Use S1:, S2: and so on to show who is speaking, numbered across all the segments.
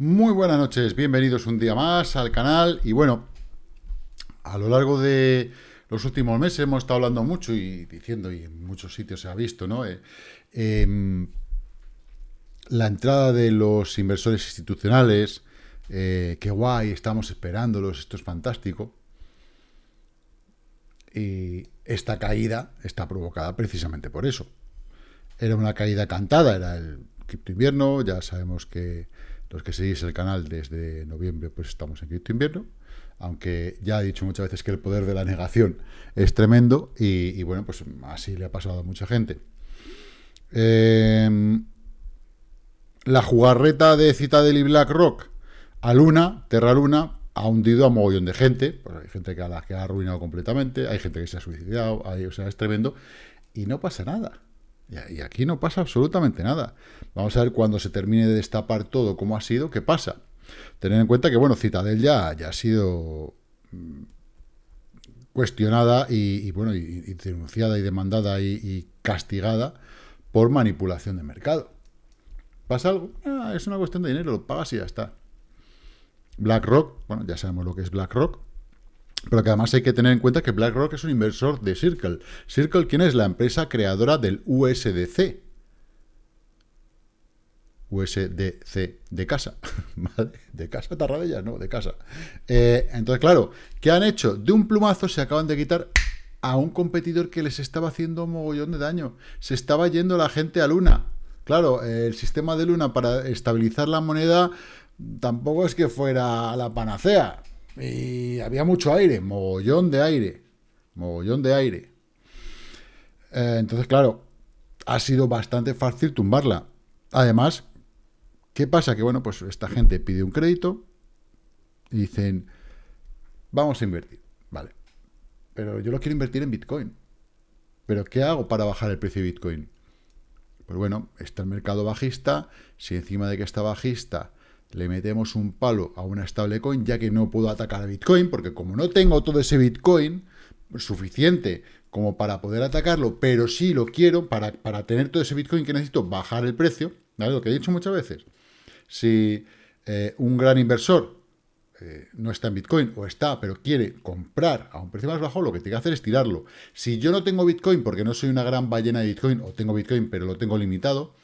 S1: Muy buenas noches, bienvenidos un día más al canal y bueno, a lo largo de los últimos meses hemos estado hablando mucho y diciendo, y en muchos sitios se ha visto, ¿no? Eh, em, la entrada de los inversores institucionales, eh, qué guay, estamos esperándolos, esto es fantástico. Y esta caída está provocada precisamente por eso. Era una caída cantada, era el cripto invierno, ya sabemos que los que seguís el canal desde noviembre, pues estamos en cripto invierno, aunque ya he dicho muchas veces que el poder de la negación es tremendo, y, bueno, pues así le ha pasado a mucha gente. Em, la jugarreta de Citadel y BlackRock a Luna, Terra Luna, ha hundido a mogollón de gente, pues hay gente que, a la que ha arruinado completamente, hay gente que se ha suicidado, o sea, es tremendo, y no pasa nada. Y aquí no pasa absolutamente nada. Vamos a ver cuando se termine de destapar todo cómo ha sido, qué pasa. Tener en cuenta que, bueno, Citadel ya, ya ha sido mm, cuestionada y, bueno, y, denunciada y demandada y, castigada por manipulación de mercado. ¿Pasa algo? Ah, es una cuestión de dinero, lo pagas y ya está. BlackRock, bueno, ya sabemos lo que es BlackRock, pero que además hay que tener en cuenta que BlackRock es un inversor de Circle. Circle, ¿quién es? La empresa creadora del USDC. USDC de casa. De casa, tarradella, no, de casa. Eh, entonces, claro, ¿qué han hecho? De un plumazo se acaban de quitar a un competidor que les estaba haciendo un mogollón de daño. Se estaba yendo la gente a Luna. Claro, el sistema de Luna para estabilizar la moneda tampoco es que fuera la panacea. Y había mucho aire, mogollón de aire, mogollón de aire. Eh, entonces, claro, ha sido bastante fácil tumbarla. Además, ¿qué pasa? Que, bueno, pues esta gente pide un crédito y dicen, vamos a invertir, vale. Pero yo lo quiero invertir en Bitcoin. ¿Pero qué hago para bajar el precio de Bitcoin? Pues bueno, está el mercado bajista, si encima de que está bajista le metemos un palo a una stablecoin, ya que no puedo atacar a Bitcoin, porque como no tengo todo ese Bitcoin suficiente como para poder atacarlo, pero sí lo quiero para, para tener todo ese Bitcoin que necesito bajar el precio, ¿vale? Lo que he dicho muchas veces. Si eh, un gran inversor eh, no está en Bitcoin, o está, pero quiere comprar a un precio más bajo, lo que tiene que hacer es tirarlo. Si yo no tengo Bitcoin, porque no soy una gran ballena de Bitcoin, o tengo Bitcoin, pero lo tengo limitado,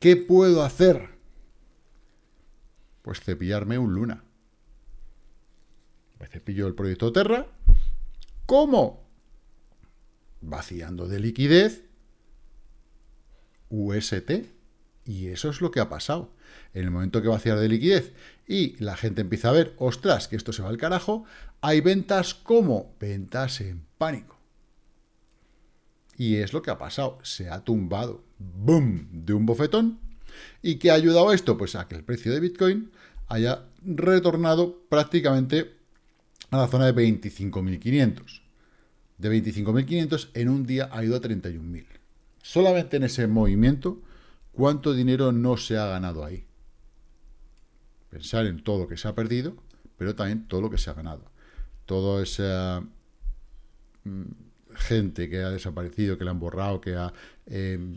S1: ¿qué puedo hacer? Pues cepillarme un Luna. Me cepillo el proyecto Terra. ¿Cómo? Vaciando de liquidez UST. Y eso es lo que ha pasado. En el momento que vaciar de liquidez y la gente empieza a ver, ostras, que esto se va al carajo, hay ventas como ventas en pánico. Y es lo que ha pasado. Se ha tumbado, boom, de un bofetón ¿Y qué ha ayudado esto? Pues a que el precio de Bitcoin haya retornado prácticamente a la zona de 25.500. De 25.500 en un día ha ido a 31.000. Solamente en ese movimiento, ¿cuánto dinero no se ha ganado ahí? Pensar en todo lo que se ha perdido, pero también todo lo que se ha ganado. Toda esa mm, gente que ha desaparecido, que la han borrado, que ha... Eh,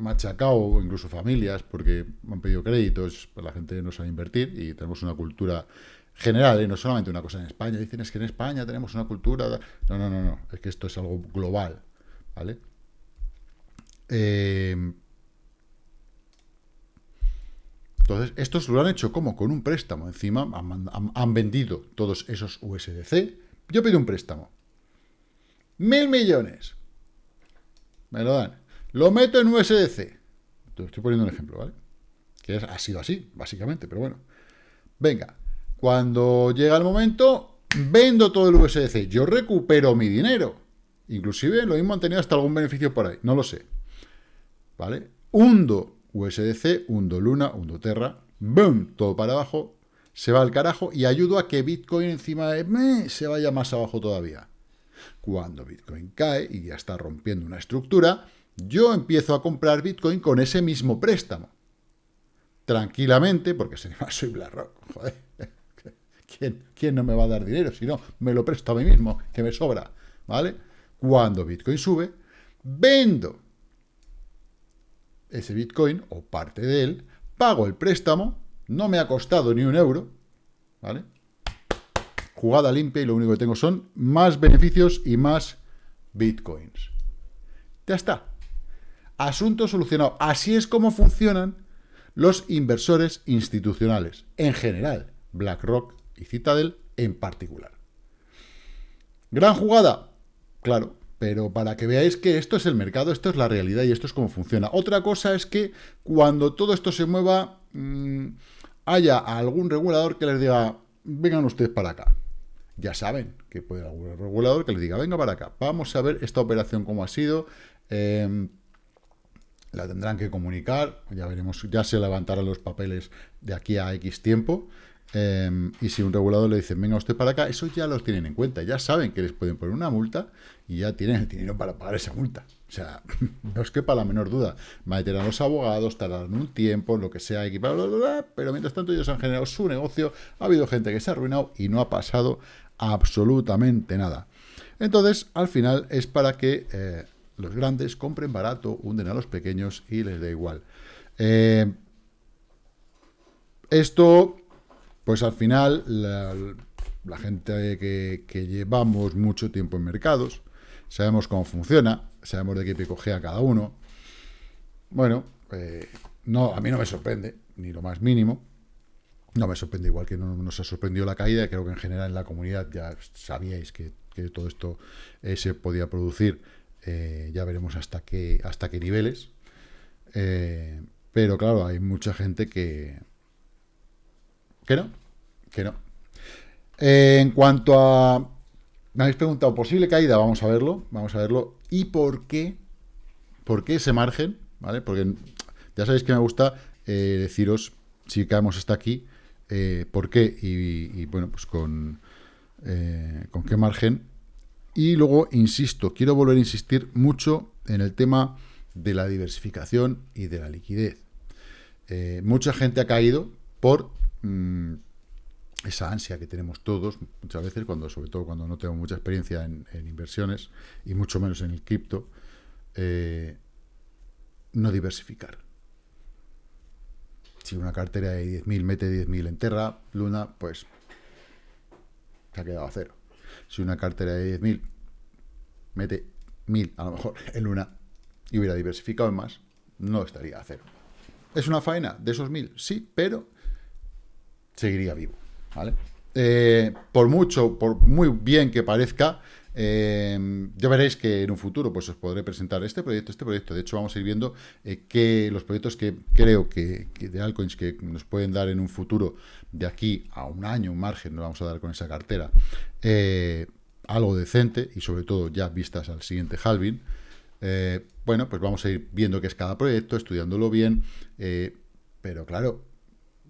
S1: machacado, incluso familias, porque han pedido créditos, pues la gente no sabe invertir y tenemos una cultura general, ¿eh? no solamente una cosa en España. Dicen, es que en España tenemos una cultura... No, no, no, no, es que esto es algo global, ¿vale? Eh, entonces, estos lo han hecho como con un préstamo. Encima han, vendido todos esos USDC. Yo pido un préstamo. Mil millones. Me lo dan. Lo meto en USDC. Estoy poniendo un ejemplo, ¿vale? Que ha sido así, básicamente, pero bueno. Venga, cuando llega el momento, vendo todo el USDC. Yo recupero mi dinero. Inclusive lo mismo han tenido hasta algún beneficio por ahí. No lo sé. ¿Vale? Hundo USDC, hundo Luna, hundo Terra. ¡Boom! Todo para abajo. Se va al carajo y ayudo a que Bitcoin encima de me se vaya más abajo todavía. Cuando Bitcoin cae y ya está rompiendo una estructura, yo empiezo a comprar Bitcoin con ese mismo préstamo. Tranquilamente, porque soy BlackRock, joder. ¿Quién, ¿Quién no me va a dar dinero? Si no, me lo presto a mí mismo, que me sobra, ¿vale? Cuando Bitcoin sube, vendo ese Bitcoin, o parte de él, pago el préstamo, no me ha costado ni un euro, ¿vale? Jugada limpia y lo único que tengo son más beneficios y más bitcoins. Ya está. Asunto solucionado. Así es como funcionan los inversores institucionales, en general, BlackRock y Citadel en particular. Gran jugada, claro, pero para que veáis que esto es el mercado, esto es la realidad y esto es cómo funciona. Otra cosa es que cuando todo esto se mueva, mmm, haya algún regulador que les diga, vengan ustedes para acá. Ya saben que puede haber algún regulador que les diga, venga para acá, vamos a ver esta operación cómo ha sido, eh, la tendrán que comunicar, ya veremos, ya se levantarán los papeles de aquí a X tiempo, eh, y si un regulador le dice, venga usted para acá, eso ya los tienen en cuenta, ya saben que les pueden poner una multa y ya tienen el dinero para pagar esa multa. O sea, no es que para la menor duda. Meter a los abogados, tardarán un tiempo, lo que sea, bla, bla, bla, pero mientras tanto ellos han generado su negocio, ha habido gente que se ha arruinado y no ha pasado absolutamente nada. Entonces, al final es para que eh, los grandes compren barato, hunden a los pequeños y les da igual. Eh, esto pues al final, la, gente que, llevamos mucho tiempo en mercados, sabemos cómo funciona, sabemos de qué pie a cada uno. Bueno, eh, no, a mí no me sorprende, ni lo más mínimo. No me sorprende igual que no nos ha sorprendido la caída, creo que en general en la comunidad ya sabíais que, que todo esto eh, se podía producir, eh, ya veremos hasta qué, hasta qué niveles. Eh, pero claro, hay mucha gente que, que no, que no. Eh, en cuanto a... Me habéis preguntado, posible caída, vamos a verlo, vamos a verlo. ¿Y por qué? ¿Por qué ese margen? ¿Vale? Porque ya sabéis que me gusta deciros, si caemos hasta aquí, por qué y, y, bueno, pues con, con qué margen. Y luego, insisto, quiero volver a insistir mucho en el tema de la diversificación y de la liquidez. Eh, mucha gente ha caído por mmm, esa ansia que tenemos todos muchas veces, cuando sobre todo cuando no tengo mucha experiencia en, en inversiones y mucho menos en el cripto, eh, no diversificar. Si una cartera de 10.000 mete 10.000 en Terra, Luna, pues se ha quedado a cero. Si una cartera de 10.000 mete 1.000 a lo mejor en Luna y hubiera diversificado en más, no estaría a cero. ¿Es una faena de esos 1.000? Sí, pero seguiría vivo. ¿vale? Eh, por mucho, por muy bien que parezca, eh, ya veréis que en un futuro pues os podré presentar este proyecto, este proyecto. De hecho, vamos a ir viendo eh, que los proyectos que creo que, de altcoins que nos pueden dar en un futuro de aquí a un año, un margen, nos vamos a dar con esa cartera, eh, algo decente y sobre todo ya vistas al siguiente halving. Eh, bueno, pues vamos a ir viendo qué es cada proyecto, estudiándolo bien, eh, pero claro,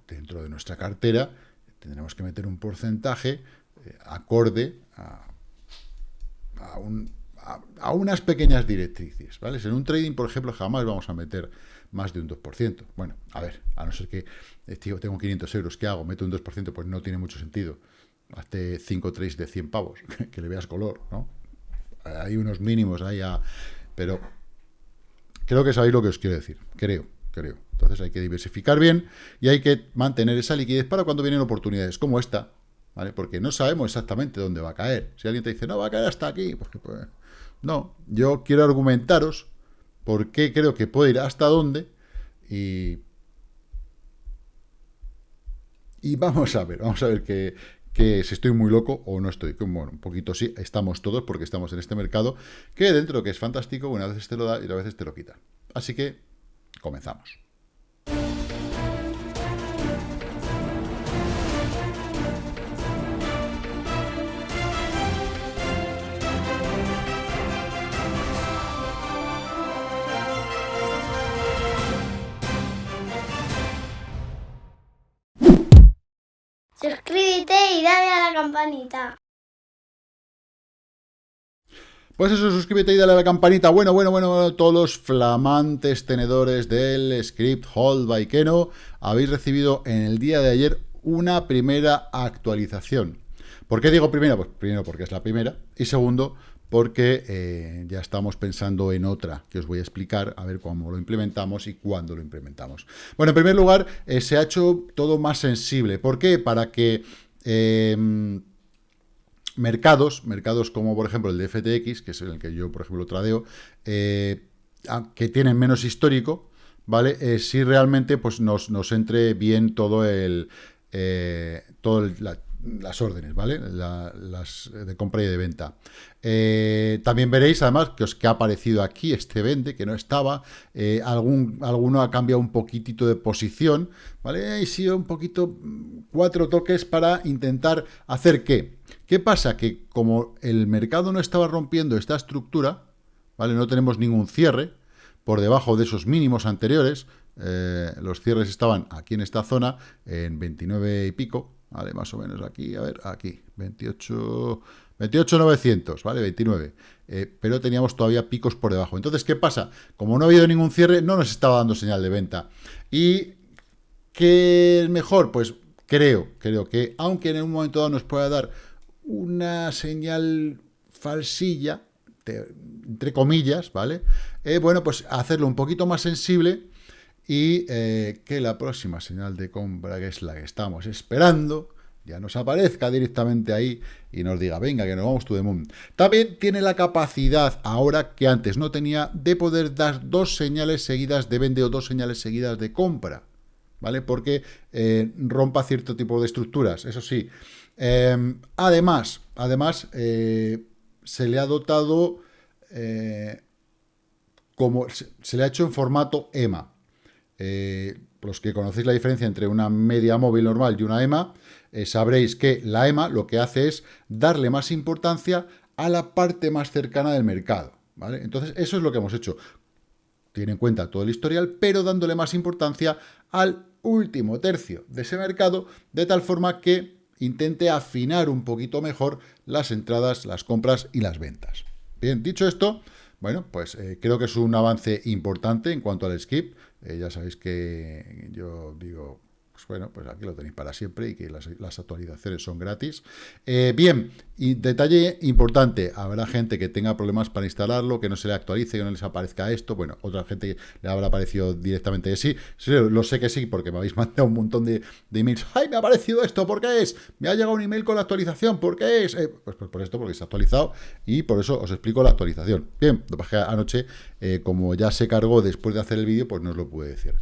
S1: dentro de nuestra cartera tendremos que meter un porcentaje acorde a, a, un, a, a, unas pequeñas directrices, ¿vale? En un trading, por ejemplo, jamás vamos a meter más de un 2%. Bueno, a ver, a no ser que eh, tengo 500 euros, ¿qué hago? Meto un 2%, pues no tiene mucho sentido. Hazte 5 trades de 100 pavos, que le veas color, ¿no? Hay unos mínimos ahí a... Pero creo que sabéis lo que os quiero decir, creo, creo. Entonces hay que diversificar bien y hay que mantener esa liquidez para cuando vienen oportunidades como esta, Porque no sabemos exactamente dónde va a caer. Si alguien te dice, no, va a caer hasta aquí, pues, pues no, yo quiero argumentaros por qué creo que puede ir hasta dónde y, y vamos a ver, vamos a ver que, que si estoy muy loco o no estoy. Bueno, un poquito sí, estamos todos porque estamos en este mercado que dentro que es fantástico, una vez te lo da y a veces te lo quita. Así que comenzamos.
S2: Campanita.
S1: Pues eso, suscríbete y dale a la campanita. Bueno, bueno, bueno, bueno, todos los flamantes tenedores del script Hold by Keno habéis recibido en el día de ayer una primera actualización. ¿Por qué digo primera? Pues primero porque es la primera y segundo porque eh, ya estamos pensando en otra, que os voy a explicar, a ver cómo lo implementamos y cuándo lo implementamos. Bueno, en primer lugar, eh, se ha hecho todo más sensible. ¿Por qué? Para que em, mercados, mercados como por ejemplo el de FTX, que es el que yo, por ejemplo, tradeo, eh, que tienen menos histórico, ¿vale? si realmente pues, nos, nos, entre bien todo el... todo el, las órdenes, ¿vale? las de compra y de venta. Eh, también veréis, además, que os que ha aparecido aquí este vende, que no estaba. Eh, algún, alguno ha cambiado un poquitito de posición, ¿vale? Y sí, un poquito, cuatro toques para intentar hacer qué. ¿Qué pasa? Que como el mercado no estaba rompiendo esta estructura, ¿vale? No tenemos ningún cierre por debajo de esos mínimos anteriores. Eh, los cierres estaban aquí en esta zona, en 29 y pico, ¿vale? Más o menos aquí, a ver, aquí, 28... 28.900, ¿vale? 29. Eh, pero teníamos todavía picos por debajo. Entonces, ¿qué pasa? Como no ha habido ningún cierre, no nos estaba dando señal de venta. ¿Y qué es mejor? Pues creo, creo que, aunque en un momento dado nos pueda dar una señal falsilla, entre comillas, ¿vale? Eh, bueno, pues hacerlo un poquito más sensible y eh, que la próxima señal de compra, que es la que estamos esperando, ya nos aparezca directamente ahí y nos diga, venga, que nos vamos to the moon. También tiene la capacidad, ahora que antes no tenía, de poder dar dos señales seguidas de vende o dos señales seguidas de compra, ¿vale? Porque eh, rompa cierto tipo de estructuras, eso sí. Em, además, además eh, se le ha dotado, como se le ha hecho en formato EMA, eh, los que conocéis la diferencia entre una media móvil normal y una EMA, eh, sabréis que la EMA lo que hace es darle más importancia a la parte más cercana del mercado. ¿vale? Entonces, eso es lo que hemos hecho. Tiene en cuenta todo el historial, pero dándole más importancia al último tercio de ese mercado, de tal forma que intente afinar un poquito mejor las entradas, las compras y las ventas. Bien, dicho esto, bueno, pues eh, creo que es un avance importante en cuanto al skip. Eh, ya sabéis que yo digo pues bueno, pues aquí lo tenéis para siempre y que las, actualizaciones son gratis. Eh, bien, y detalle importante, habrá gente que tenga problemas para instalarlo, que no se le actualice, que no les aparezca esto, bueno, otra gente le habrá aparecido directamente que sí, lo sé que sí, porque me habéis mandado un montón de, emails, ¡ay, me ha aparecido esto! ¿Por qué es? Me ha llegado un email con la actualización, ¿por qué es? Eh, pues, pues, por esto, porque se ha actualizado y por eso os explico la actualización. Bien, lo que anoche, eh, como ya se cargó después de hacer el vídeo, pues no os lo pude decir.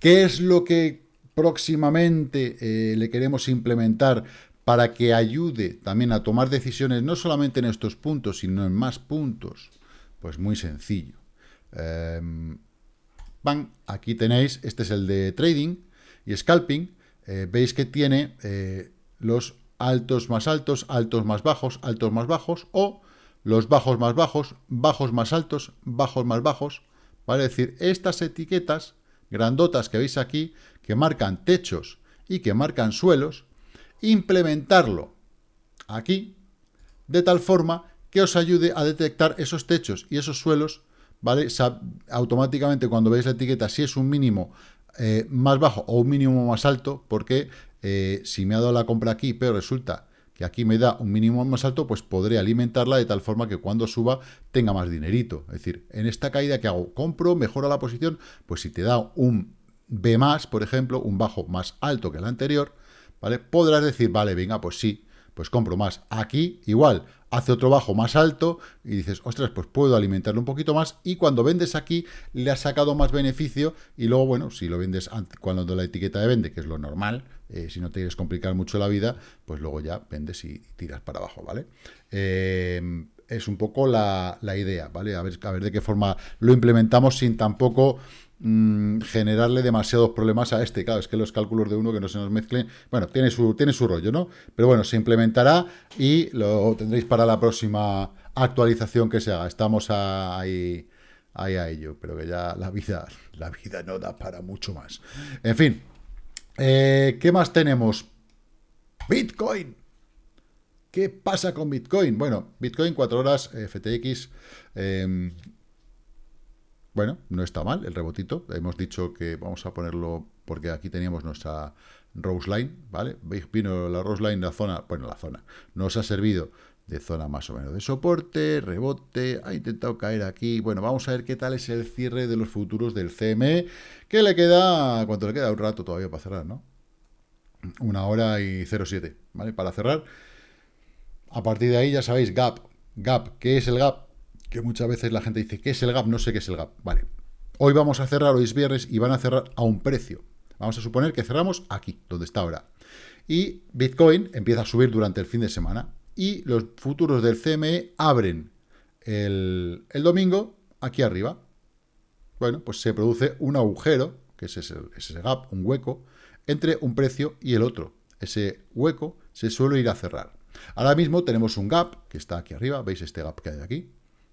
S1: ¿Qué es lo que próximamente eh, le queremos implementar para que ayude también a tomar decisiones no solamente en estos puntos, sino en más puntos? Pues muy sencillo. Eh, aquí tenéis, este es el de trading y scalping. Eh, veis que tiene eh, los altos más altos, altos más bajos, altos más bajos, o los bajos más bajos, bajos más altos, bajos más bajos. ¿Vale? Es decir, estas etiquetas grandotas que veis aquí, que marcan techos y que marcan suelos, implementarlo aquí, de tal forma que os ayude a detectar esos techos y esos suelos, ¿vale? automáticamente cuando veis la etiqueta, si es un mínimo eh, más bajo o un mínimo más alto, porque eh, si me ha dado la compra aquí, pero resulta que aquí me da un mínimo más alto, pues podré alimentarla de tal forma que cuando suba tenga más dinerito. Es decir, en esta caída que hago, compro, mejora la posición, pues si te da un B más, por ejemplo, un bajo más alto que el anterior, ¿vale? Podrás decir, vale, venga, pues sí, pues compro más. Aquí, igual, hace otro bajo más alto y dices, ostras, pues puedo alimentarlo un poquito más y cuando vendes aquí le has sacado más beneficio y luego, bueno, si lo vendes cuando la etiqueta de vende, que es lo normal, eh, si no te quieres complicar mucho la vida, pues luego ya vendes y tiras para abajo, ¿vale? Eh, es un poco la, idea, ¿vale? A ver, a ver de qué forma lo implementamos sin tampoco mm, generarle demasiados problemas a este. Claro, es que los cálculos de uno que no se nos mezclen, bueno, tiene su, tiene su rollo, ¿no? Pero bueno, se implementará y lo tendréis para la próxima actualización que se haga. Estamos ahí, ahí a ello, pero que ya la vida, la vida no da para mucho más. En fin, eh, ¿qué más tenemos? Bitcoin. ¿Qué pasa con Bitcoin? Bueno, Bitcoin 4 horas, FTX, em, bueno, no está mal el rebotito. Hemos dicho que vamos a ponerlo porque aquí teníamos nuestra Rose Line, ¿vale? Vino la Rose Line, la zona, bueno, la zona, nos ha servido de zona más o menos de soporte, rebote, ha intentado caer aquí. Bueno, vamos a ver qué tal es el cierre de los futuros del CME, que le queda, ¿cuánto le queda? Un rato todavía para cerrar, ¿no? Una hora y 07, ¿vale? Para cerrar. A partir de ahí ya sabéis, gap, gap, ¿qué es el gap? Que muchas veces la gente dice, ¿qué es el gap? No sé qué es el gap. Vale, hoy vamos a cerrar, hoy es viernes, y van a cerrar a un precio. Vamos a suponer que cerramos aquí, donde está ahora. Y Bitcoin empieza a subir durante el fin de semana y los futuros del CME abren el, domingo aquí arriba. Bueno, pues se produce un agujero, que es ese, ese gap, un hueco, entre un precio y el otro. Ese hueco se suele ir a cerrar. Ahora mismo tenemos un gap, que está aquí arriba, veis este gap que hay aquí,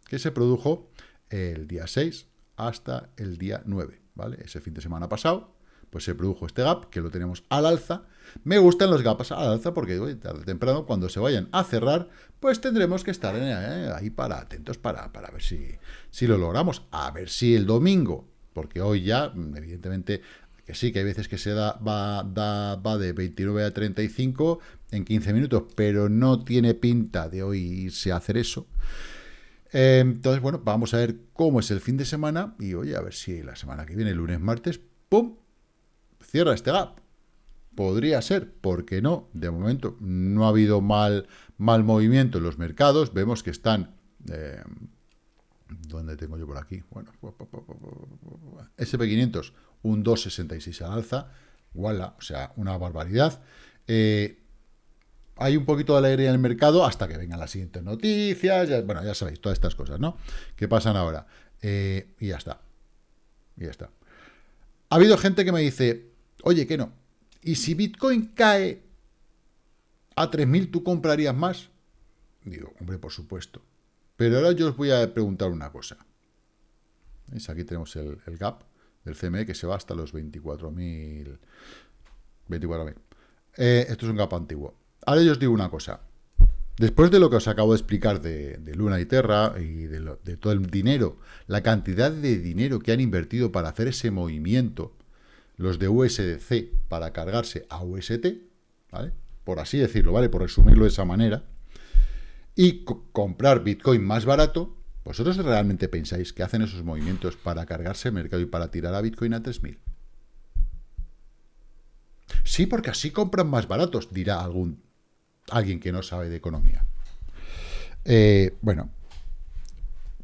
S1: que se produjo el día 6 hasta el día 9, ¿vale? Ese fin de semana pasado, pues se produjo este gap, que lo tenemos al alza. Me gustan los gaps al alza porque tarde o temprano, cuando se vayan a cerrar, pues tendremos que estar eh, ahí para atentos para, para ver si, si lo logramos. A ver si el domingo, porque hoy ya, evidentemente, que sí, que hay veces que se da, va, da, va de 29 a 35 en 15 minutos, pero no tiene pinta de hoy irse a hacer eso. Eh, entonces, bueno, vamos a ver cómo es el fin de semana y, oye, a ver si la semana que viene, lunes, martes, ¡pum!, cierra este gap. Podría ser, ¿por qué no? De momento no ha habido mal, mal movimiento en los mercados. Vemos que están... Eh, ¿Dónde tengo yo por aquí? Bueno, SP500, un 2,66 al alza. Walla, o sea, una barbaridad. Eh, hay un poquito de alegría en el mercado hasta que vengan las siguientes noticias. bueno, ya sabéis, todas estas cosas, ¿no? Que pasan ahora. Eh, y ya está. Y ya está. Ha habido gente que me dice, Oye, que no. ¿Y si Bitcoin cae a 3.000, tú comprarías más? Digo, hombre, por supuesto. Pero ahora yo os voy a preguntar una cosa. ¿Veis? Aquí tenemos el, gap del CME que se va hasta los 24.000. 24.000. Eh, esto es un gap antiguo. Ahora yo os digo una cosa. Después de lo que os acabo de explicar de, Luna y Terra y de, de, todo el dinero, la cantidad de dinero que han invertido para hacer ese movimiento, los de USDC para cargarse a UST, ¿vale? Por así decirlo, ¿vale? Por resumirlo de esa manera. Y comprar Bitcoin más barato, ¿vosotros realmente pensáis que hacen esos movimientos para cargarse el mercado y para tirar a Bitcoin a 3.000? Sí, porque así compran más baratos, dirá algún alguien que no sabe de economía. Eh, bueno,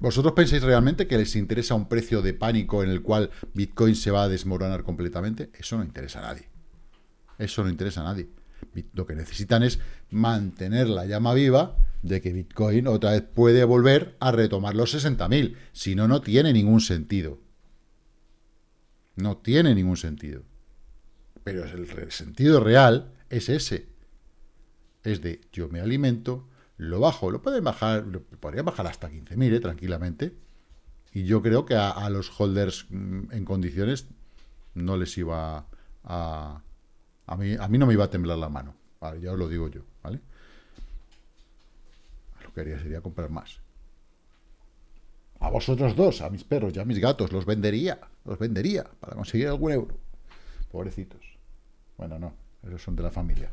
S1: ¿Vosotros pensáis realmente que les interesa un precio de pánico en el cual Bitcoin se va a desmoronar completamente? Eso no interesa a nadie. Eso no interesa a nadie. Lo que necesitan es mantener la llama viva de que Bitcoin otra vez puede volver a retomar los 60.000. Si no, no tiene ningún sentido. No tiene ningún sentido. Pero el sentido real es ese. Es de yo me alimento, lo bajo, lo pueden bajar, podría bajar hasta 15.000, ¿eh? tranquilamente. Y yo creo que a, los holders mm, en condiciones no les iba a... A mí, a mí no me iba a temblar la mano, ya os lo digo yo, ¿vale? Lo que haría sería comprar más. A vosotros dos, a mis perros y a mis gatos, los vendería, los vendería para conseguir algún euro. Pobrecitos. Bueno, no, esos son de la familia.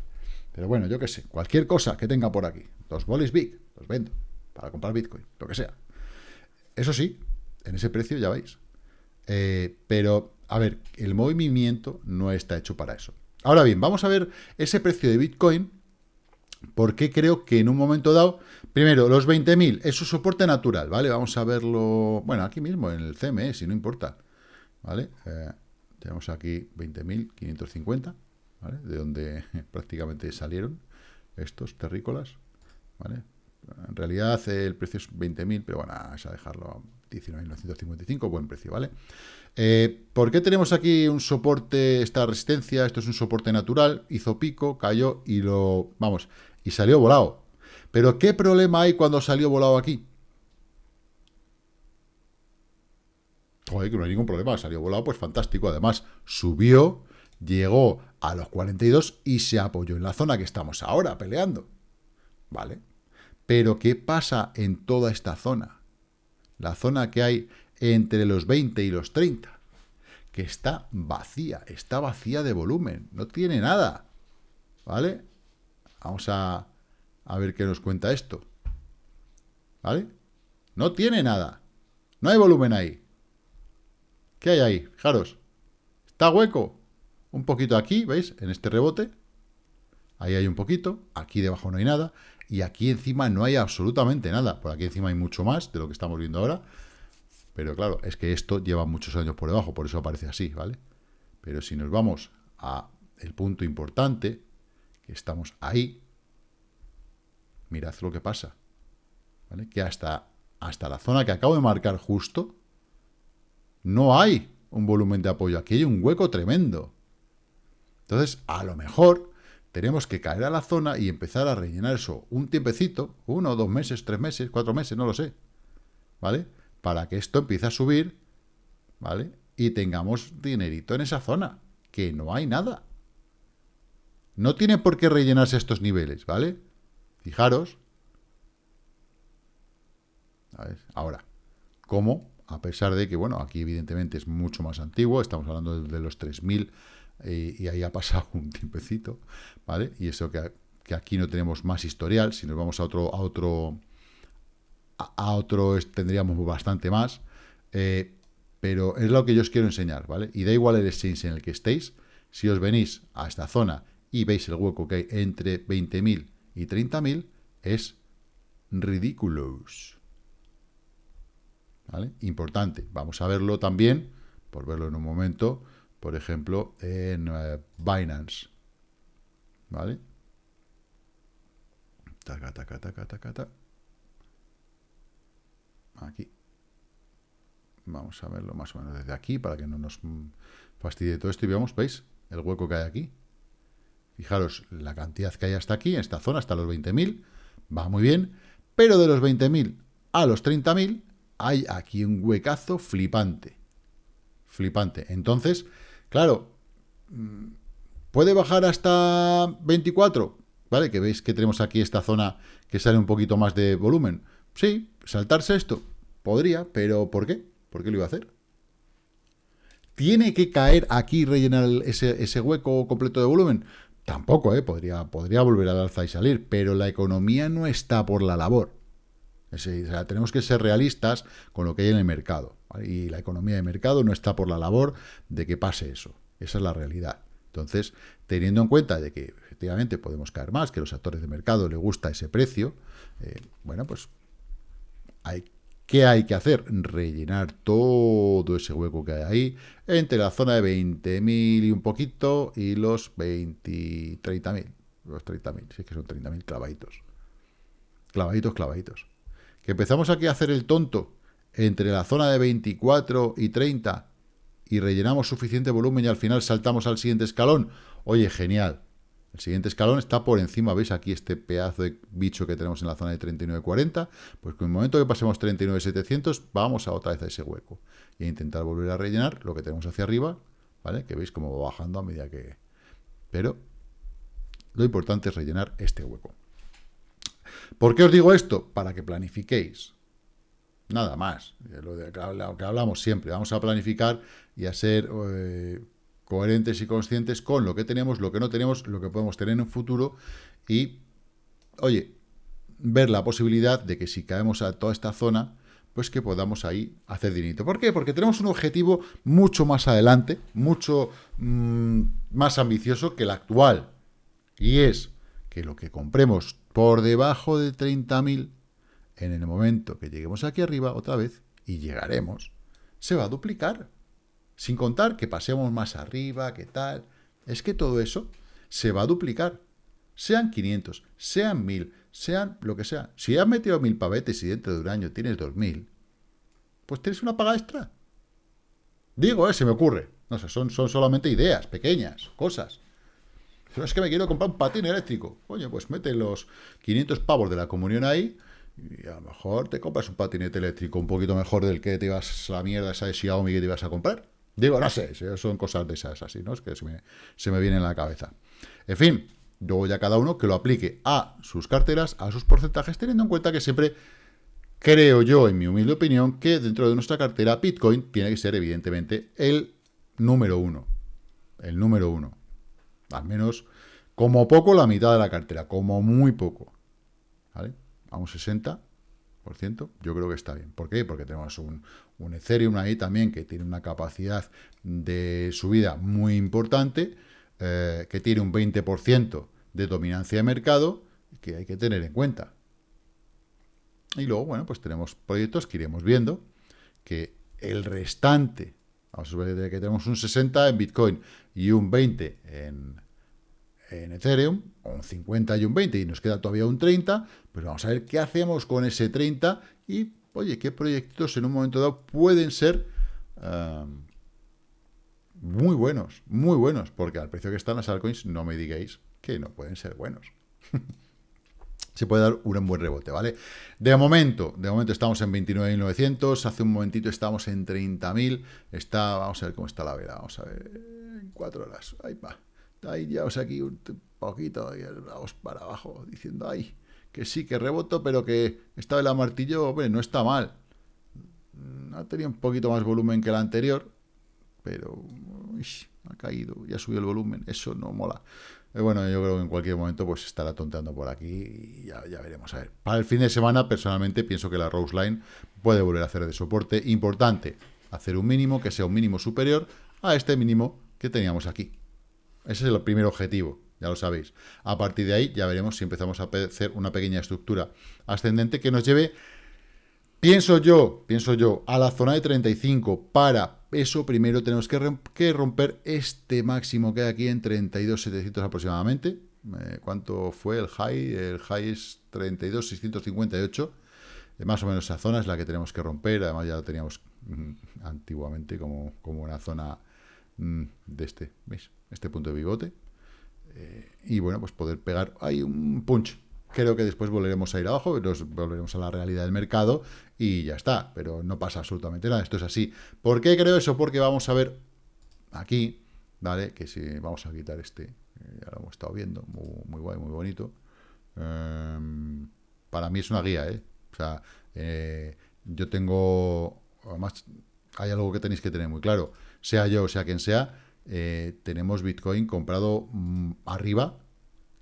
S1: Pero bueno, yo qué sé, cualquier cosa que tenga por aquí, los bolis big, los vendo para comprar Bitcoin, lo que sea. Eso sí, en ese precio ya veis. Eh, pero, a ver, el movimiento no está hecho para eso. Ahora bien, vamos a ver ese precio de Bitcoin, porque creo que en un momento dado, primero, los 20.000 es su soporte natural, ¿vale? Vamos a verlo, bueno, aquí mismo, en el CME, si no importa, ¿vale? Eh, tenemos aquí 20.550, de donde prácticamente salieron estos terrícolas, ¿vale? En realidad el precio es 20.000, pero bueno, vamos a dejarlo a 19.955, buen precio, ¿vale? Eh, ¿Por qué tenemos aquí un soporte, esta resistencia? Esto es un soporte natural, hizo pico, cayó y lo... Vamos, y salió volado. Pero ¿qué problema hay cuando salió volado aquí? Joder, que no hay ningún problema, salió volado, pues fantástico. Además, subió llegó a los 42 y se apoyó en la zona que estamos ahora peleando. ¿Vale? Pero ¿qué pasa en toda esta zona? La zona que hay entre los 20 y los 30, que está vacía, está vacía de volumen, no tiene nada. ¿Vale? Vamos a, a ver qué nos cuenta esto. ¿vale? No tiene nada. No hay volumen ahí. ¿Qué hay ahí? Fijaros. Está hueco. Un poquito aquí, ¿veis? En este rebote. Ahí hay un poquito. Aquí debajo no hay nada. Y aquí encima no hay absolutamente nada. Por aquí encima hay mucho más de lo que estamos viendo ahora. Pero claro, es que esto lleva muchos años por debajo. Por eso aparece así, ¿vale? Pero si nos vamos a el punto importante, que estamos ahí, mirad lo que pasa. ¿Vale? Que hasta, hasta la zona que acabo de marcar justo, no hay un volumen de apoyo. Aquí hay un hueco tremendo. Entonces, a lo mejor tenemos que caer a la zona y empezar a rellenar eso un tiempecito, uno, dos meses, tres meses, cuatro meses, no lo sé, ¿vale? Para que esto empiece a subir, ¿vale? Y tengamos dinerito en esa zona, que no hay nada. No tiene por qué rellenarse estos niveles, ¿vale? Fijaros. Ahora, ¿cómo? A pesar de que, bueno, aquí evidentemente es mucho más antiguo, estamos hablando de los 3000 y ahí ha pasado un tiempecito, ¿vale? Y eso que, aquí no tenemos más historial, si nos vamos a otro, a otro, a, otro tendríamos bastante más, eh, pero es lo que yo os quiero enseñar, ¿vale? Y da igual el exchange en el que estéis, si os venís a esta zona y veis el hueco que hay entre 20.000 y 30.000, es ridiculous. ¿Vale? Importante. Vamos a verlo también, por verlo en un momento, por ejemplo, en eh, Binance. ¿Vale? Taca, taca, taca, taca. Aquí. Vamos a verlo más o menos desde aquí para que no nos fastidie todo esto. Y veamos, ¿veis? El hueco que hay aquí. Fijaros la cantidad que hay hasta aquí, en esta zona, hasta los 20.000. Va muy bien. Pero de los 20.000 a los 30.000 hay aquí un huecazo flipante. Flipante. Entonces, Claro, mm, ¿puede bajar hasta 24? ¿Vale? Que veis que tenemos aquí esta zona que sale un poquito más de volumen. Sí, saltarse esto. Podría, pero ¿por qué? ¿Por qué lo iba a hacer? ¿Tiene que caer aquí y rellenar ese, hueco completo de volumen? Tampoco, ¿eh? Podría, volver al alza y salir, pero la economía no está por la labor. tenemos que ser realistas con lo que hay en el mercado. Y la economía de mercado no está por la labor de que pase eso. Esa es la realidad. Entonces, teniendo en cuenta de que efectivamente podemos caer más, que a los actores de mercado les gusta ese precio, eh, bueno, pues hay, ¿qué hay que hacer? Rellenar todo ese hueco que hay ahí entre la zona de 20.000 y un poquito y los 20, 30.000. Los 30.000, sí que son 30.000 clavaditos. Clavaditos, clavaditos. Que empezamos aquí a hacer el tonto entre la zona de 24 y 30 y rellenamos suficiente volumen y al final saltamos al siguiente escalón, oye, genial. El siguiente escalón está por encima, ¿veis? Aquí este pedazo de bicho que tenemos en la zona de 39.40, pues con el momento que pasemos 39.700, vamos a otra vez a ese hueco. Y a intentar volver a rellenar lo que tenemos hacia arriba, ¿vale? Que veis cómo va bajando a medida que... Pero lo importante es rellenar este hueco. ¿Por qué os digo esto? Para que planifiquéis. Nada más. Lo, de, lo que hablamos siempre. Vamos a planificar y a ser eh, coherentes y conscientes con lo que tenemos, lo que no tenemos, lo que podemos tener en un futuro y, oye, ver la posibilidad de que si caemos a toda esta zona, pues que podamos ahí hacer dinero. ¿Por qué? Porque tenemos un objetivo mucho más adelante, mucho mm, más ambicioso que el actual. Y es que lo que compremos por debajo de 30.000 en el momento que lleguemos aquí arriba otra vez, y llegaremos, se va a duplicar. Sin contar que pasemos más arriba, que tal. Es que todo eso se va a duplicar. Sean 500, sean 1000, sean lo que sea. Si has metido 1000 pavetes y dentro de un año tienes 2000, pues tienes una paga extra. Digo, eh, se me ocurre. No sé, son, son solamente ideas pequeñas, cosas. Pero es que me quiero comprar un patín eléctrico. Oye, pues mete los 500 pavos de la comunión ahí y a lo mejor te compras un patinete eléctrico un poquito mejor del que te ibas a la mierda esa de que te ibas a comprar. Digo, no sé, son cosas de esas así, ¿no? Es que se me, se me viene en la cabeza. En fin, luego ya cada uno que lo aplique a sus carteras, a sus porcentajes, teniendo en cuenta que siempre creo yo, en mi humilde opinión, que dentro de nuestra cartera Bitcoin tiene que ser evidentemente el número uno. El número uno. Al menos, como poco, la mitad de la cartera, como muy poco. ¿Vale? Vamos 60. yo creo que está bien. ¿Por qué? Porque tenemos un, un Ethereum ahí también que tiene una capacidad de subida muy importante, eh, que tiene un 20% de dominancia de mercado, que hay que tener en cuenta. Y luego, bueno, pues tenemos proyectos que iremos viendo, que el restante, vamos a ver que tenemos un 60 en Bitcoin y un 20 en, en Ethereum, un 50 y un 20, y nos queda todavía un 30, pues vamos a ver qué hacemos con ese 30 y, oye, qué proyectos en un momento dado pueden ser muy buenos, muy buenos, porque al precio que están las altcoins, no me digáis que no pueden ser buenos. Se puede dar un buen rebote, ¿vale? De momento, de momento estamos en 29.900, hace un momentito estábamos en 30.000, está, vamos a ver cómo está la vela, vamos a ver, en cuatro horas, ahí va, ahí ya, o sea, aquí un poquito, y vamos para abajo, diciendo, ay, que sí, que reboto, pero que esta vela martillo, hombre, no está mal. Ha tenido un poquito más volumen que la anterior, pero ha caído, ya subió el volumen, eso no mola. Eh, bueno, yo creo que en cualquier momento pues estará tonteando por aquí y ya, ya, veremos. A ver, para el fin de semana, personalmente, pienso que la Rose Line puede volver a hacer de soporte. Importante, hacer un mínimo que sea un mínimo superior a este mínimo que teníamos aquí. Ese es el primer objetivo, ya lo sabéis. A partir de ahí ya veremos si empezamos a hacer una pequeña estructura ascendente que nos lleve, pienso yo, pienso yo, a la zona de 35. Para eso primero tenemos que romper este máximo que hay aquí en 32.700 aproximadamente. Eh, ¿Cuánto fue el high? El high es 32.658. Eh, más o menos esa zona es la que tenemos que romper. Además ya la teníamos mm, antiguamente como, como una zona mm, de este, ¿veis? Este punto de bigote. Eh, y bueno, pues poder pegar ahí un punch. Creo que después volveremos a ir abajo, nos volveremos a la realidad del mercado y ya está, pero no pasa absolutamente nada, esto es así. ¿Por qué creo eso? Porque vamos a ver aquí, ¿vale? Que si vamos a quitar este, ya lo hemos estado viendo, muy, guay, muy bonito. Em, para mí es una guía, ¿eh? O sea, eh, yo tengo, además, hay algo que tenéis que tener muy claro, sea yo sea quien sea, eh, tenemos Bitcoin comprado mm, arriba.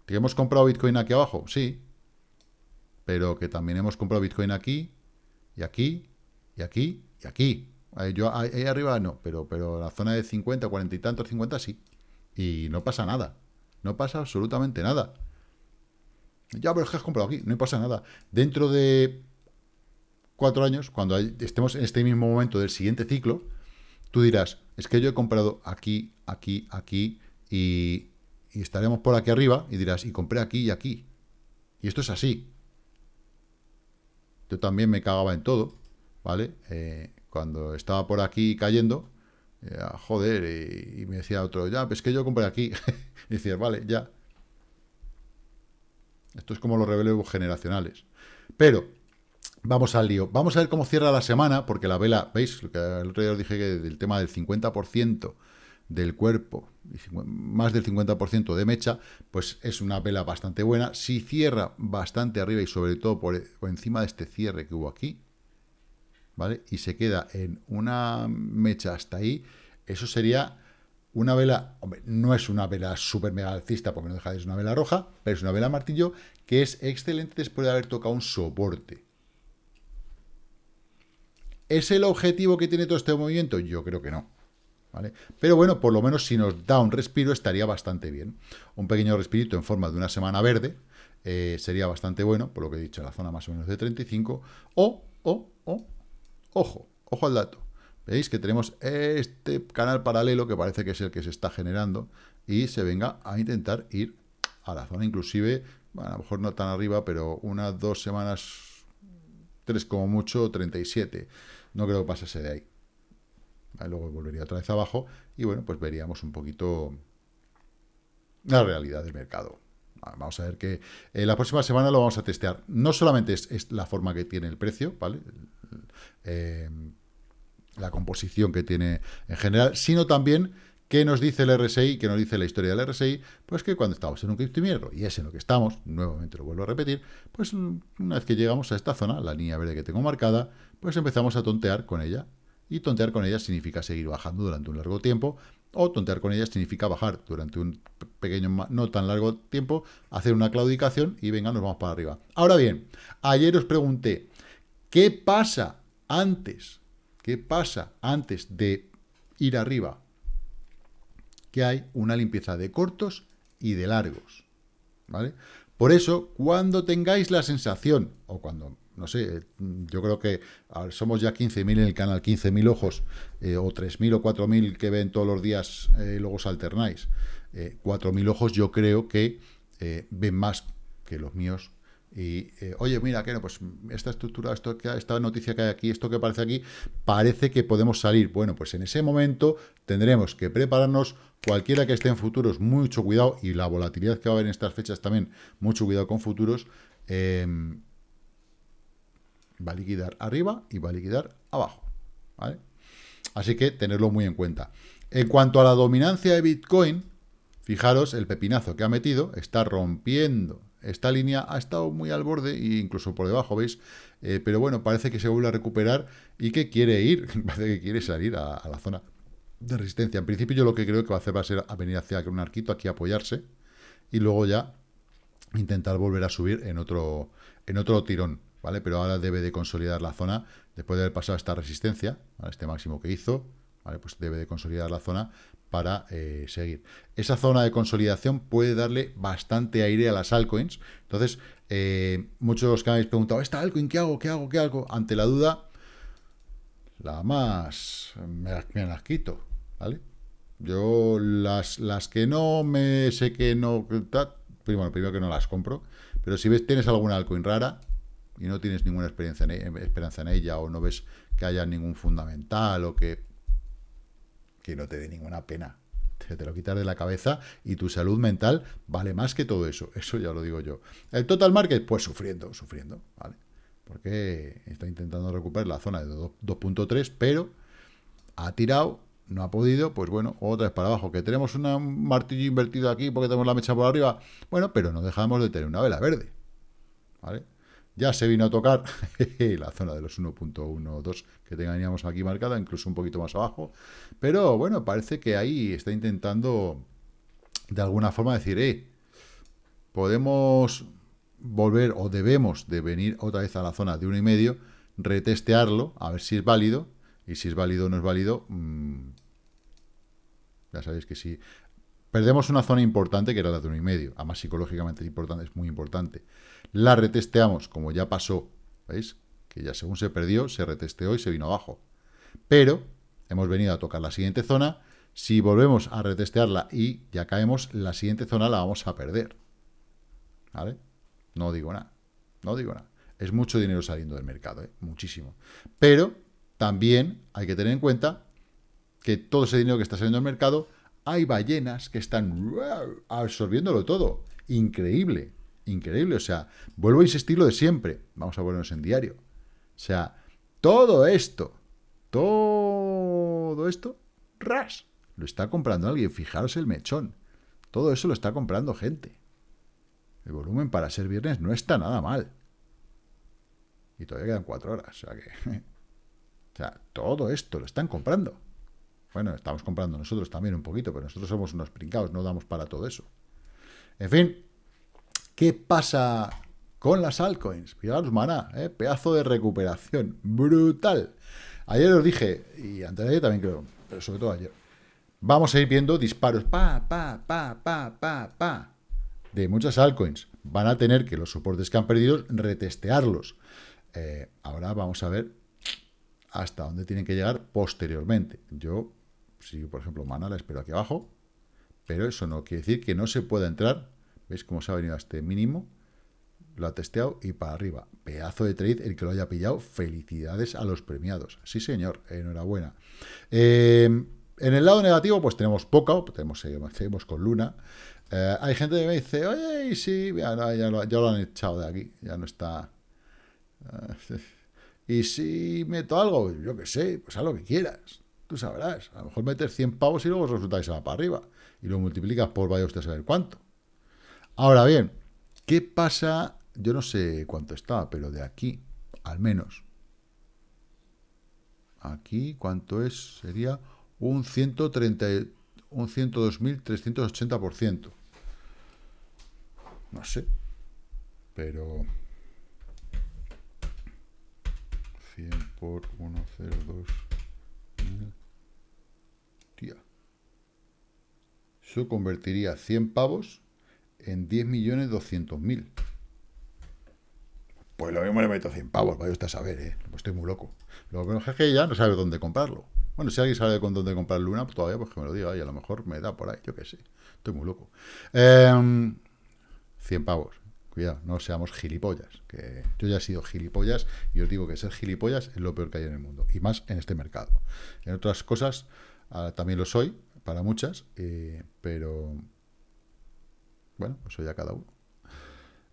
S1: ¿Que hemos comprado Bitcoin aquí abajo? Sí. Pero que también hemos comprado Bitcoin aquí, y aquí, y aquí, y aquí. Ahí, yo, ahí, arriba no, pero, pero la zona de 50, 40 y tantos, 50 sí. Y no pasa nada. No pasa absolutamente nada. Ya, pero es que has comprado aquí, no pasa nada. Dentro de cuatro años, cuando estemos en este mismo momento del siguiente ciclo, tú dirás, es que yo he comprado aquí, aquí, aquí, y, estaremos por aquí arriba, y dirás, y compré aquí y aquí. Y esto es así. Yo también me cagaba en todo, ¿vale? Eh, cuando estaba por aquí cayendo, eh, joder, y, me decía otro, ya, pues es que yo compré aquí. y decía, vale, ya. Esto es como los reveleos generacionales. Pero, Vamos al lío. Vamos a ver cómo cierra la semana, porque la vela, ¿veis? El otro día os dije que del tema del 50% del cuerpo, más del 50% de mecha, pues es una vela bastante buena. Si cierra bastante arriba y sobre todo por, encima de este cierre que hubo aquí, ¿vale? Y se queda en una mecha hasta ahí, eso sería una vela, hombre, no es una vela súper mega alcista, porque no deja de ser una vela roja, pero es una vela martillo que es excelente después de haber tocado un soporte. ¿Es el objetivo que tiene todo este movimiento? Yo creo que no. ¿Vale? Pero bueno, por lo menos si nos da un respiro estaría bastante bien. Un pequeño respirito en forma de una semana verde eh, sería bastante bueno, por lo que he dicho, en la zona más o menos de 35. O, o, o, ojo, ojo al dato. Veis que tenemos este canal paralelo que parece que es el que se está generando y se venga a intentar ir a la zona inclusive, a lo mejor no tan arriba, pero unas dos semanas, tres como mucho, 37. No creo que pasase de ahí. Luego volvería otra vez abajo y bueno, pues veríamos un poquito la realidad del mercado. Vamos a ver que eh, la próxima semana lo vamos a testear. No solamente es, la forma que tiene el precio, ¿vale? Eh, la composición que tiene en general, sino también qué nos dice el RSI, qué nos dice la historia del RSI, pues que cuando estamos en un criptominero, y es en lo que estamos, nuevamente lo vuelvo a repetir, pues una vez que llegamos a esta zona, la línea verde que tengo marcada, pues empezamos a tontear con ella. Y tontear con ella significa seguir bajando durante un largo tiempo, o tontear con ella significa bajar durante un pequeño, no tan largo tiempo, hacer una claudicación y venga, nos vamos para arriba. Ahora bien, ayer os pregunté, ¿Qué pasa antes? ¿Qué pasa antes de ir arriba? Que hay una limpieza de cortos y de largos. ¿Vale? Por eso, cuando tengáis la sensación, o cuando, no sé, yo creo que somos ya 15.000 en el canal, 15.000 ojos, eh, o 3.000 o 4.000 que ven todos los días, eh, luego os alternáis. 4.000 eh, ojos yo creo que ven más que los míos y, eh, oye, mira, que no, pues esta estructura, esto, esta noticia que hay aquí, esto que aparece aquí, parece que podemos salir. Bueno, pues en ese momento tendremos que prepararnos, cualquiera que esté en futuros, mucho cuidado, y la volatilidad que va a haber en estas fechas también, mucho cuidado con futuros, em, va a liquidar arriba y va a liquidar abajo. ¿vale? Así que tenerlo muy en cuenta. En cuanto a la dominancia de Bitcoin, fijaros el pepinazo que ha metido, está rompiendo esta línea ha estado muy al borde e incluso por debajo, ¿veis? Eh, pero bueno, parece que se vuelve a recuperar y que quiere ir, parece que quiere salir a, la zona de resistencia. En principio yo lo que creo que va a hacer va a ser a venir hacia un arquito, aquí apoyarse y luego ya intentar volver a subir en otro, en otro tirón, ¿vale? Pero ahora debe de consolidar la zona después de haber pasado esta resistencia, este máximo que hizo, ¿vale? Pues debe de consolidar la zona para eh, seguir. Esa zona de consolidación puede darle bastante aire a las altcoins. Entonces, eh, muchos que habéis preguntado, ¿esta altcoin qué hago? ¿Qué hago? ¿Qué hago? Ante la duda, la más me, las quito, ¿vale? Yo las, las que no me sé que no... Primero, primero que no las compro, pero si ves tienes alguna altcoin rara y no tienes ninguna experiencia en, e, esperanza en ella o no ves que haya ningún fundamental o que que no te dé ninguna pena. Te, lo quitas de la cabeza y tu salud mental vale más que todo eso. Eso ya lo digo yo. El total market, pues sufriendo, sufriendo, ¿vale? Porque está intentando recuperar la zona de 2.3, pero ha tirado, no ha podido, pues bueno, otra vez para abajo. Que tenemos un martillo invertido aquí porque tenemos la mecha por arriba. Bueno, pero no dejamos de tener una vela verde, ¿vale? Ya se vino a tocar la zona de los 1.12 que teníamos aquí marcada, incluso un poquito más abajo. Pero bueno, parece que ahí está intentando de alguna forma decir, eh, podemos volver o debemos de venir otra vez a la zona de 1,5, retestearlo, a ver si es válido, y si es válido o no es válido, mmm, ya sabéis que si perdemos una zona importante que era la de 1,5, además psicológicamente importante, es muy importante, la retesteamos, como ya pasó, ¿veis? Que ya según se perdió, se retesteó y se vino abajo. Pero hemos venido a tocar la siguiente zona, si volvemos a retestearla y ya caemos, la siguiente zona la vamos a perder. ¿Vale? No digo nada, no digo nada. Es mucho dinero saliendo del mercado, ¿eh? muchísimo. Pero también hay que tener en cuenta que todo ese dinero que está saliendo del mercado, hay ballenas que están absorbiéndolo todo. Increíble increíble. O sea, vuelvo a insistir lo de siempre. Vamos a ponernos en diario. O sea, todo esto, todo esto, ras, lo está comprando alguien. Fijaros el mechón. Todo eso lo está comprando gente. El volumen para ser viernes no está nada mal. Y todavía quedan cuatro horas. O sea que... o sea, todo esto lo están comprando. Bueno, estamos comprando nosotros también un poquito, pero nosotros somos unos brincados, no damos para todo eso. En fin, ¿Qué pasa con las altcoins? Fijaros, maná, ¿eh? pedazo de recuperación. Brutal. Ayer os dije, y antes de ayer también creo, pero sobre todo ayer, vamos a ir viendo disparos, pa, pa, pa, pa, pa, pa, de muchas altcoins. Van a tener que los soportes que han perdido retestearlos. Eh, ahora vamos a ver hasta dónde tienen que llegar posteriormente. Yo, si por ejemplo Mana la espero aquí abajo, pero eso no quiere decir que no se pueda entrar ¿Veis cómo se ha venido a este mínimo? Lo ha testeado y para arriba. Pedazo de trade el que lo haya pillado. Felicidades a los premiados. Sí, señor. Enhorabuena. Eh, en el lado negativo, pues tenemos poca. Tenemos, seguimos con Luna. Eh, hay gente que me dice, oye, sí, ya, lo, han echado de aquí. Ya no está... Eh, y si meto algo, yo qué sé, pues haz lo que quieras. Tú sabrás. A lo mejor metes 100 pavos y luego resulta que se va para arriba. Y lo multiplicas por vaya usted a saber cuánto. Ahora bien, ¿qué pasa? Yo no sé cuánto está, pero de aquí, al menos. Aquí, ¿cuánto es? Sería un 130, un 102.380%. No sé. Pero... 100 por 102. Tía. Eso convertiría 100 pavos en 10.200.000. Pues lo mismo le meto 100 pavos, vaya usted a saber, ¿eh? Pues estoy muy loco. Lo que es que ya no sabe dónde comprarlo. Bueno, si alguien sabe con dónde comprar Luna, pues todavía pues que me lo diga, y a lo mejor me da por ahí, yo qué sé. Estoy muy loco. 100 em, pavos. Cuidado, no seamos gilipollas. Que yo ya he sido gilipollas y os digo que ser gilipollas es lo peor que hay en el mundo. Y más en este mercado. En otras cosas ah, también lo soy, para muchas, eh, pero bueno, pues ya cada uno.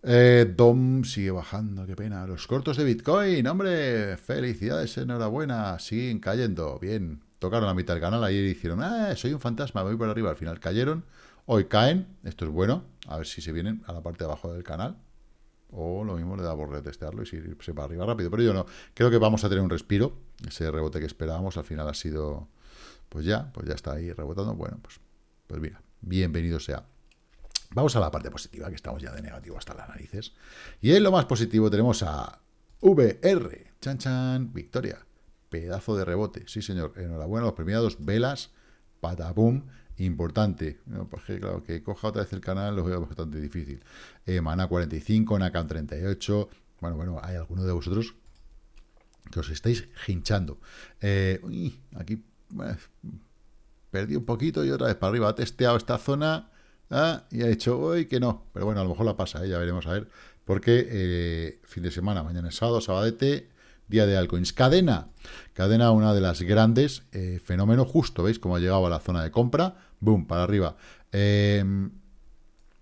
S1: Eh, Dom sigue bajando, qué pena. Los cortos de Bitcoin, hombre, felicidades, enhorabuena, siguen cayendo. Bien, tocaron la mitad del canal, ayer hicieron, ah, soy un fantasma, voy por arriba. Al final cayeron, hoy caen, esto es bueno, a ver si se vienen a la parte de abajo del canal. O lo mismo le da por retestearlo y si se va arriba rápido. Pero yo no, creo que vamos a tener un respiro. Ese rebote que esperábamos al final ha sido, pues ya, pues ya está ahí rebotando. Bueno, pues, pues mira, bienvenido sea. Vamos a la parte positiva, que estamos ya de negativo hasta las narices. Y en lo más positivo tenemos a VR. Chan, chan, victoria. Pedazo de rebote. Sí, señor. Enhorabuena los premiados. Velas, patapum. Importante. No, pues claro, que coja otra vez el canal lo veo bastante difícil. Eh, Mana 45, Nakan 38. Bueno, bueno, hay alguno de vosotros que os estáis hinchando. Eh, uy, aquí eh, perdí un poquito y otra vez para arriba. Ha testeado esta zona Ah, y ha dicho hoy que no. Pero bueno, a lo mejor la pasa, ¿eh? ya veremos a ver. Porque eh, fin de semana, mañana es sábado, sabadete, día de altcoins. Cadena. Cadena, una de las grandes eh, fenómenos. Justo, ¿veis? cómo ha llegado a la zona de compra. Boom, para arriba. Em,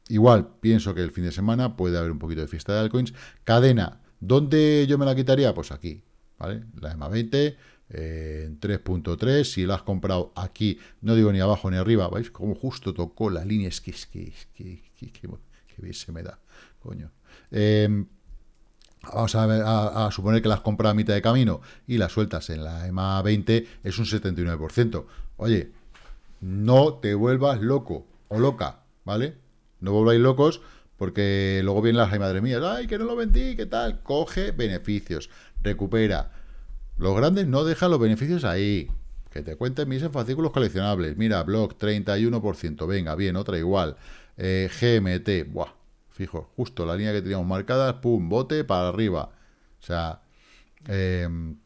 S1: igual, pienso que el fin de semana puede haber un poquito de fiesta de altcoins. Cadena. ¿Dónde yo me la quitaría? Pues aquí, ¿vale? La EMA 20 en 3.3, si lo has comprado aquí, no digo ni abajo ni arriba, ¿veis? Como justo tocó la línea, es que, es que, es que, que, bien se me da, coño. Em, vamos a, a, suponer que las compras a mitad de camino y las sueltas en la EMA 20, es un 79%. Oye, no te vuelvas loco o loca, ¿vale? No volváis locos porque luego vienen las, ay madre mía, ay, que no lo vendí, ¿qué tal? Coge beneficios, recupera, los grandes no dejan los beneficios ahí. Que te cuenten mis fascículos coleccionables. Mira, Block 31%. Venga, bien, otra igual. Eh, GMT. Buah, fijo, justo la línea que teníamos marcada. Pum, bote para arriba. O sea, em,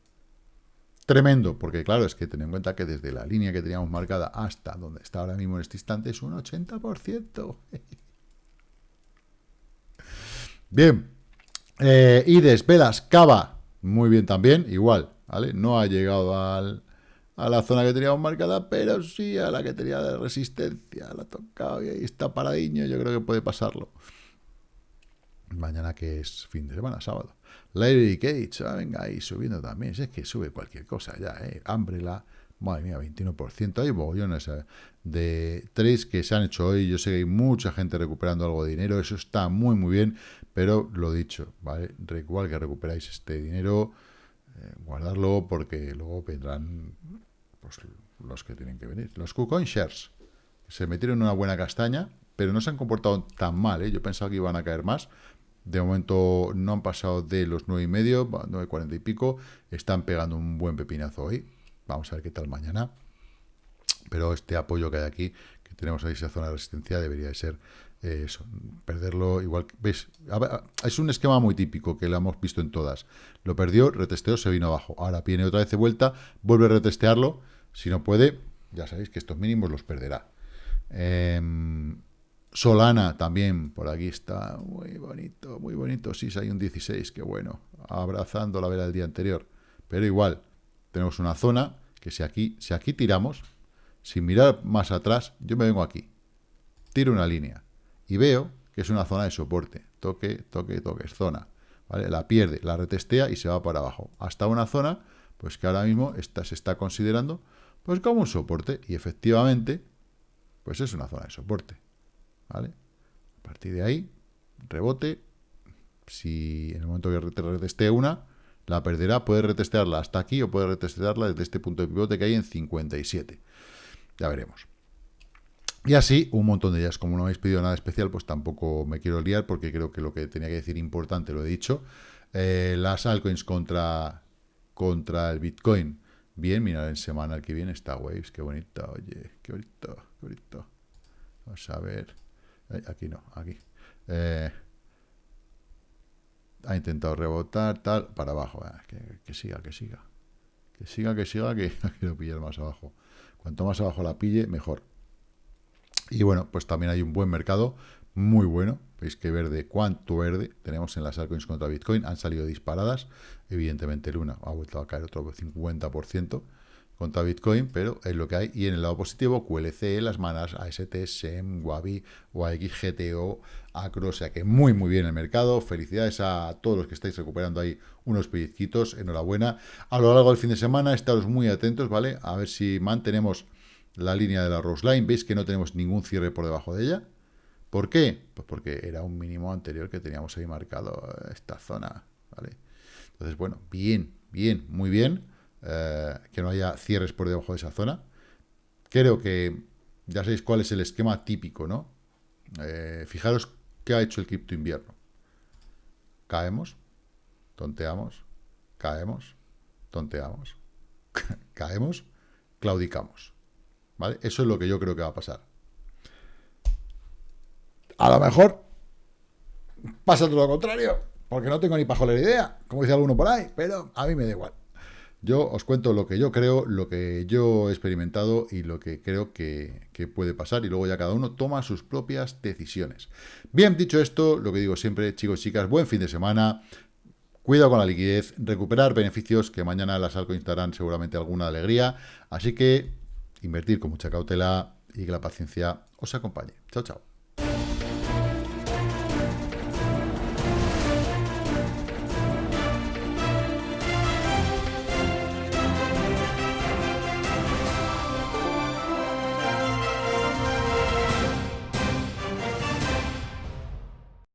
S1: tremendo. Porque claro, es que ten en cuenta que desde la línea que teníamos marcada hasta donde está ahora mismo en este instante es un 80%. bien. Eh, Ides, Velas, Cava. Muy bien también, igual. No ha llegado al, a la zona que teníamos marcada, pero sí a la que tenía de resistencia. La ha tocado y ahí está paradiño, yo creo que puede pasarlo. Mañana que es fin de semana, sábado. Lady Cage, ah, venga ahí subiendo también. Si es que sube cualquier cosa ya, ¿eh? Umbrella, madre mía, 21%. Hay bollones ¿eh? de tres que se han hecho hoy. Yo sé que hay mucha gente recuperando algo de dinero. Eso está muy, muy bien. Pero lo dicho, ¿vale? Igual que recuperáis este dinero, eh, guardarlo porque luego vendrán pues, los que tienen que venir. Los KuCoin Shares se metieron en una buena castaña, pero no se han comportado tan mal. ¿eh? Yo pensaba que iban a caer más. De momento no han pasado de los 9,5, 9,40 y pico. Están pegando un buen pepinazo hoy. Vamos a ver qué tal mañana. Pero este apoyo que hay aquí, que tenemos ahí esa zona de resistencia, debería de ser eh, eso, perderlo igual. ¿Ves? Es un esquema muy típico que lo hemos visto en todas. Lo perdió, retesteó, se vino abajo. Ahora viene otra vez de vuelta, vuelve a retestearlo. Si no puede, ya sabéis que estos mínimos los perderá. Em, Solana también, por aquí está. Muy bonito, muy bonito. Sí, hay un 16, qué bueno. Abrazando la vela del día anterior. Pero igual, tenemos una zona que si aquí, si aquí tiramos, sin mirar más atrás, yo me vengo aquí. Tiro una línea y veo que es una zona de soporte. Toque, toque, toque, es zona. ¿vale? La pierde, la retestea y se va para abajo. Hasta una zona, pues que ahora mismo está, se está considerando pues como un soporte. Y efectivamente, pues es una zona de soporte. ¿Vale? A partir de ahí, rebote. Si en el momento que retestee una, la perderá, puede retestearla hasta aquí o puede retestearla desde este punto de pivote que hay en 57. Ya veremos. Y así, un montón de ellas. Como no habéis pedido nada especial, pues tampoco me quiero liar, porque creo que lo que tenía que decir importante lo he dicho. Eh, las altcoins contra, contra el Bitcoin. Bien, mira, en semana que viene está Waves, qué bonito, oye, qué bonito, qué bonito. Vamos a ver. Aquí no, aquí. Eh, ha intentado rebotar, tal, para abajo. Ah, que, siga, que siga. Que siga, que siga, que quiero pillar más abajo. Cuanto más abajo la pille, mejor. Y bueno, pues también hay un buen mercado, muy bueno. Veis que verde, cuánto verde tenemos en las altcoins contra Bitcoin. Han salido disparadas. Evidentemente Luna ha vuelto a caer otro 50% contra Bitcoin, pero es lo que hay. Y en el lado positivo, QLC, las manas, AST, SEM, Wabi, UAX, GTO, Acro, o sea que muy, muy bien el mercado. Felicidades a todos los que estáis recuperando ahí unos pellizquitos, enhorabuena. A lo largo del fin de semana, estaros muy atentos, ¿vale? A ver si mantenemos la línea de la Rose Line. Veis que no tenemos ningún cierre por debajo de ella. ¿Por qué? Pues porque era un mínimo anterior que teníamos ahí marcado eh, esta zona, ¿vale? Entonces, bueno, bien, bien, muy bien. Eh, que no haya cierres por debajo de esa zona. Creo que ya sabéis cuál es el esquema típico, ¿no? Eh, fijaros qué ha hecho el cripto invierno. Caemos, tonteamos, caemos, tonteamos, caemos, claudicamos. ¿Vale? Eso es lo que yo creo que va a pasar. A lo mejor pasa todo lo contrario, porque no tengo ni pajolera idea, como dice alguno por ahí, pero a mí me da igual. Yo os cuento lo que yo creo, lo que yo he experimentado y lo que creo que, puede pasar y luego ya cada uno toma sus propias decisiones. Bien, dicho esto, lo que digo siempre, chicos y chicas, buen fin de semana, cuidado con la liquidez, recuperar beneficios que mañana las algo darán seguramente alguna alegría, así que invertir con mucha cautela y que la paciencia os acompañe. Chao, chao.